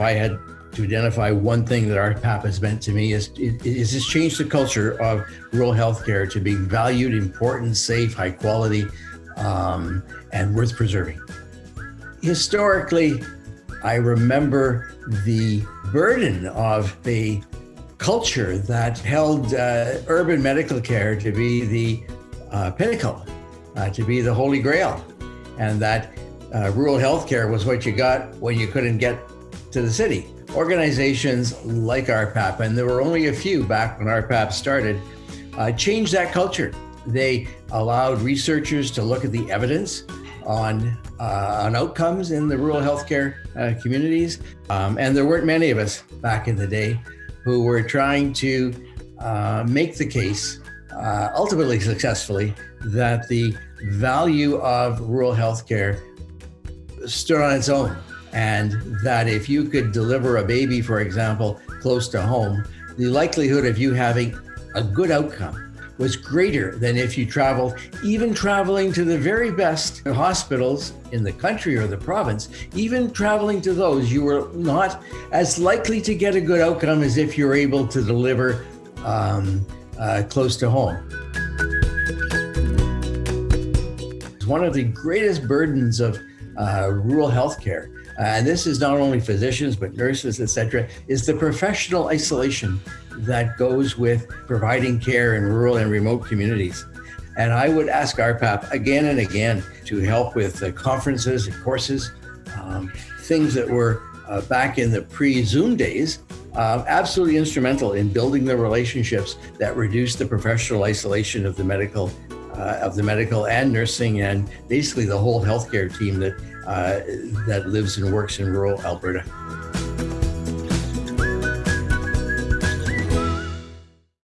I had to identify one thing that RPAP has meant to me is is this change the culture of rural healthcare to be valued, important, safe, high quality, um, and worth preserving. Historically, I remember the burden of the culture that held uh, urban medical care to be the uh, pinnacle, uh, to be the holy grail, and that uh, rural healthcare was what you got when you couldn't get to the city. Organizations like RPAP, and there were only a few back when RPAP started, uh, changed that culture. They allowed researchers to look at the evidence on uh, on outcomes in the rural healthcare uh, communities, um, and there weren't many of us back in the day who were trying to uh, make the case, uh, ultimately successfully, that the value of rural healthcare stood on its own and that if you could deliver a baby, for example, close to home, the likelihood of you having a good outcome was greater than if you traveled, even traveling to the very best hospitals in the country or the province, even traveling to those, you were not as likely to get a good outcome as if you're able to deliver um, uh, close to home. One of the greatest burdens of uh, rural healthcare uh, and this is not only physicians, but nurses, etc., is the professional isolation that goes with providing care in rural and remote communities. And I would ask RPAP again and again to help with uh, conferences and courses, um, things that were uh, back in the pre-Zoom days, uh, absolutely instrumental in building the relationships that reduce the professional isolation of the medical, uh, of the medical and nursing and basically the whole healthcare team that uh, that lives and works in rural Alberta.